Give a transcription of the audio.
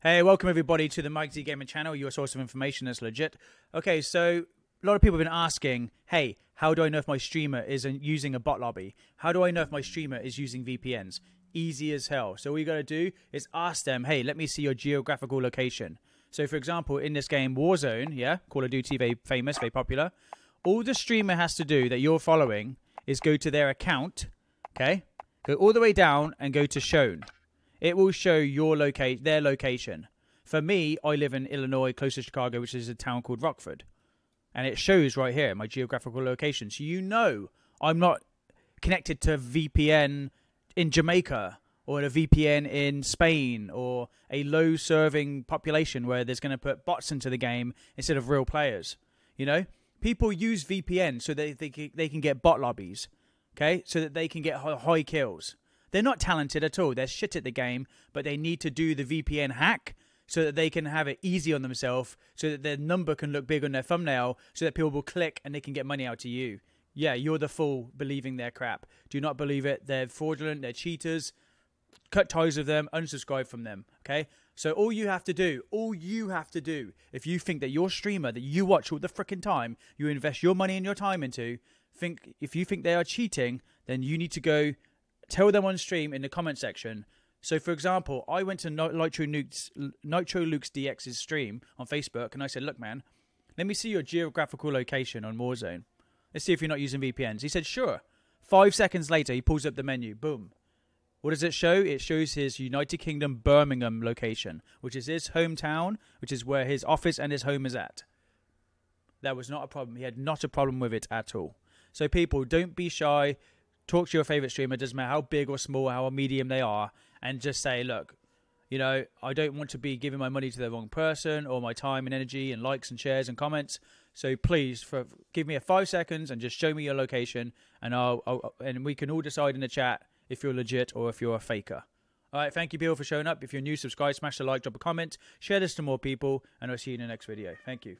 Hey, welcome everybody to the Mike Z Gaming channel, your source of information that's legit. Okay, so a lot of people have been asking, hey, how do I know if my streamer is using a bot lobby? How do I know if my streamer is using VPNs? Easy as hell. So all you got to do is ask them, hey, let me see your geographical location. So for example, in this game Warzone, yeah, Call of Duty, very famous, very popular. All the streamer has to do that you're following is go to their account, okay? Go all the way down and go to shown. It will show your locate their location. For me, I live in Illinois, close to Chicago, which is a town called Rockford. And it shows right here my geographical location. So you know I'm not connected to VPN in Jamaica or a VPN in Spain or a low serving population where there's going to put bots into the game instead of real players. You know, people use VPN so they, they, they can get bot lobbies, okay, so that they can get high kills. They're not talented at all. They're shit at the game, but they need to do the VPN hack so that they can have it easy on themselves, so that their number can look big on their thumbnail, so that people will click and they can get money out to you. Yeah, you're the fool believing their crap. Do not believe it. They're fraudulent. They're cheaters. Cut ties with them. Unsubscribe from them. Okay. So all you have to do, all you have to do, if you think that your streamer that you watch all the freaking time, you invest your money and your time into, think if you think they are cheating, then you need to go tell them on stream in the comment section. So, for example, I went to Nitro, Nukes, Nitro Luke's DX's stream on Facebook and I said, Look, man, let me see your geographical location on Warzone. Let's see if you're not using VPNs. He said, Sure. Five seconds later, he pulls up the menu. Boom. What does it show? It shows his United Kingdom Birmingham location, which is his hometown, which is where his office and his home is at. That was not a problem. He had not a problem with it at all. So, people, don't be shy talk to your favorite streamer, doesn't matter how big or small, how medium they are, and just say, look, you know, I don't want to be giving my money to the wrong person or my time and energy and likes and shares and comments. So please, for, give me a five seconds and just show me your location, and I'll, I'll and we can all decide in the chat if you're legit or if you're a faker. All right, thank you, Bill, for showing up. If you're new, subscribe, smash the like, drop a comment, share this to more people, and I'll see you in the next video. Thank you.